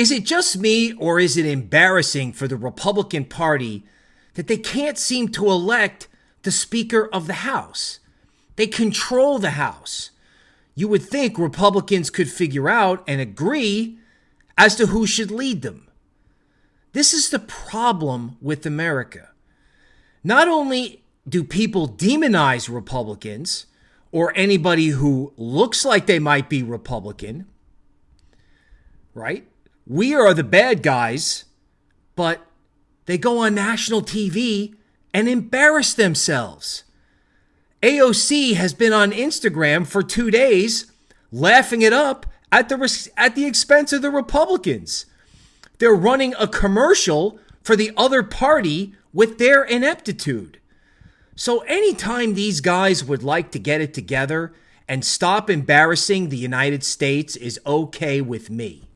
Is it just me, or is it embarrassing for the Republican Party that they can't seem to elect the Speaker of the House? They control the House. You would think Republicans could figure out and agree as to who should lead them. This is the problem with America. Not only do people demonize Republicans or anybody who looks like they might be Republican, right? We are the bad guys, but they go on national TV and embarrass themselves. AOC has been on Instagram for two days laughing it up at the, at the expense of the Republicans. They're running a commercial for the other party with their ineptitude. So, anytime these guys would like to get it together and stop embarrassing the United States is okay with me.